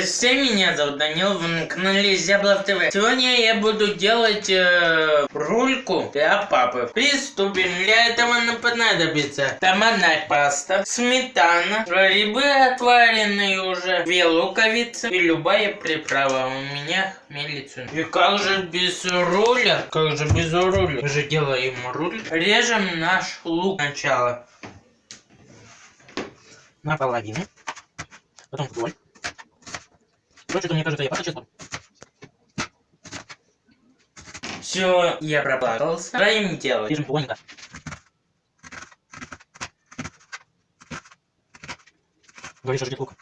все, меня зовут Данил, вы на канале Зяблов ТВ. Сегодня я буду делать э, рульку для папы. Приступим. Для этого нам понадобится томатная паста, сметана, грибы отваренные уже, две луковицы и любая приправа. У меня хмелицу. И как же без руля? Как же без руля? Мы же делаем руль. Режем наш лук сначала. Наполовину. Потом вдоль. Короче, мне кажется, я просто честно. Все, я проплакался. Давай делать. Режем плотненько. Говоришь, ждет лук.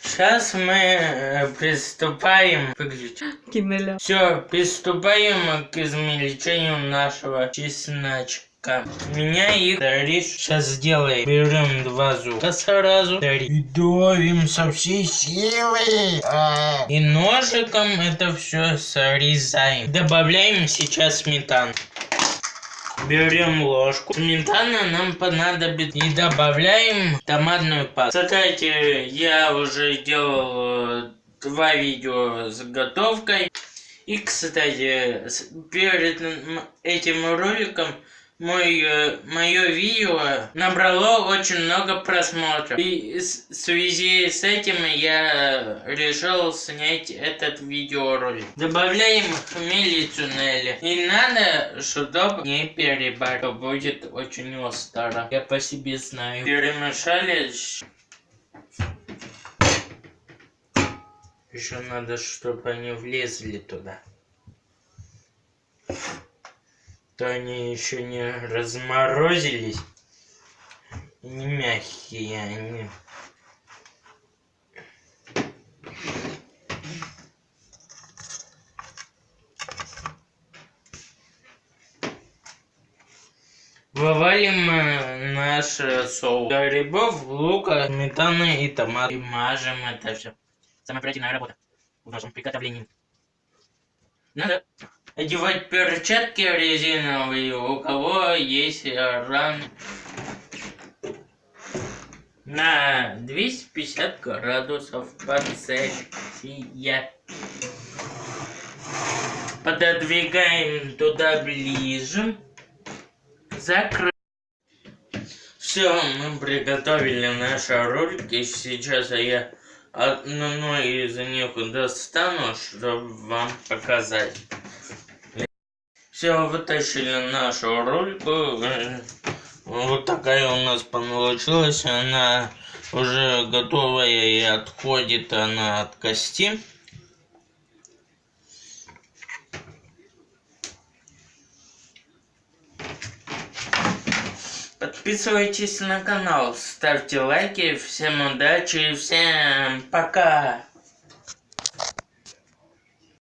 Сейчас мы э, приступаем. Выключи. Кимеля. Все, приступаем к измельчению нашего чесночка. Меня их рис сейчас сделаем. Берем два зуба сразу. И давим со всей силы. А. И ножиком это все срезаем. Добавляем сейчас сметану. Берем ложку. Сметана нам понадобится. И добавляем томатную пасту. Кстати, я уже делал э, два видео с готовкой. И, кстати, перед этим роликом мой, э, мое видео набрало очень много просмотров. И в связи с этим я решил снять этот видеоролик. Добавляем хмелицу Нелли. И надо, чтобы не перебороть. Будет очень остро. Я по себе знаю. Перемешали. Еще надо, чтобы они влезли туда то они еще не разморозились. Не мягкие они. Вывалим э, наш соус. Грибов, лука, сметаны и томат. И мажем это все. Самая оперативная работа в нашем приготовлении. Надо одевать перчатки резиновые, у кого есть ран на 250 градусов по Цельсия. Пододвигаем туда ближе. Закрыть. Все, мы приготовили наши ролики. Сейчас я одну из них достану, чтобы вам показать. Все, вытащили нашу рульку. Вот такая у нас получилась. Она уже готовая и отходит она от кости. Подписывайтесь на канал, ставьте лайки, всем удачи и всем пока!